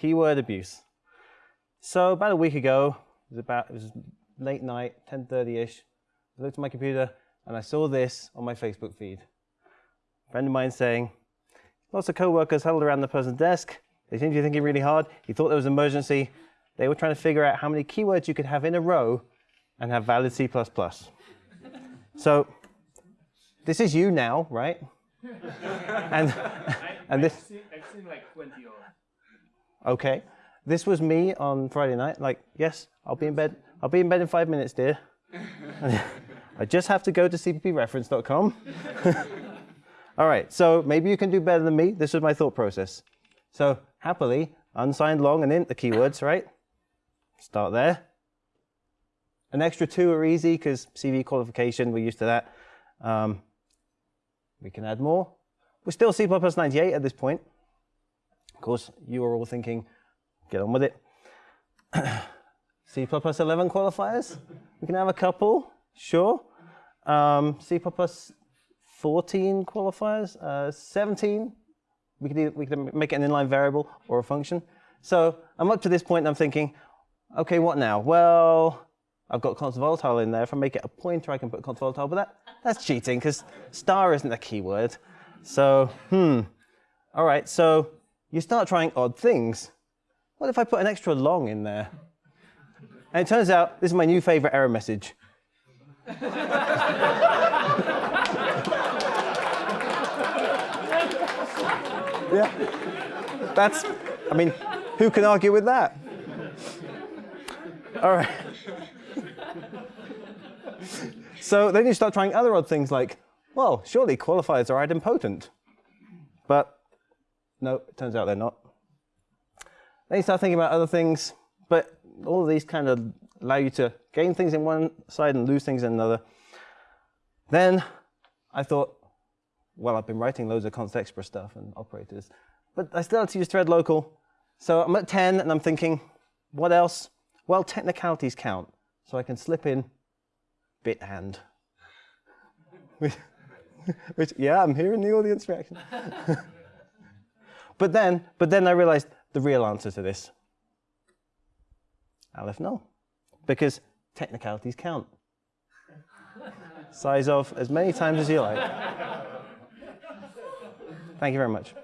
keyword abuse. So about a week ago, it was about it was late night, 10:30ish. I looked at my computer and I saw this on my Facebook feed. A friend of mine saying, lots of co-workers huddled around the person's desk. They seemed to be thinking really hard. He thought there was an emergency. They were trying to figure out how many keywords you could have in a row and have valid C++. so this is you now, right? and and this. I've seen, I've seen like 20 of Okay. This was me on Friday night. Like, yes, I'll be in bed. I'll be in bed in five minutes, dear. I just have to go to cppreference.com. All right, so maybe you can do better than me. This was my thought process. So happily, unsigned long and int the keywords, right? Start there. An extra two are easy because CV qualification, we're used to that. Um, we can add more. We're still C++ 98 at this point. Of course, you are all thinking, get on with it. C++ 11 qualifiers, we can have a couple, sure. Um, C++ 14 qualifiers, uh, 17, we could, either, we could make it an inline variable or a function. So I'm up to this point and I'm thinking, okay, what now? Well, I've got constant volatile in there. If I make it a pointer, I can put constant volatile, but that, that's cheating because star isn't a keyword. So, hmm. All right, so you start trying odd things. What if I put an extra long in there? And it turns out this is my new favorite error message. yeah. That's, I mean, who can argue with that? All right. so then you start trying other odd things like, well, surely qualifiers are idempotent. But no, it turns out they're not. Then you start thinking about other things, but all of these kind of allow you to gain things in one side and lose things in another. Then I thought, well, I've been writing loads of constexpr stuff and operators, but I still have to use thread local. So I'm at 10 and I'm thinking, what else? Well, technicalities count. So I can slip in bitand. which, which, yeah, I'm hearing the audience reaction. but then, but then I realized the real answer to this. Aleph null. Because technicalities count. sizeof as many times as you like. Thank you very much.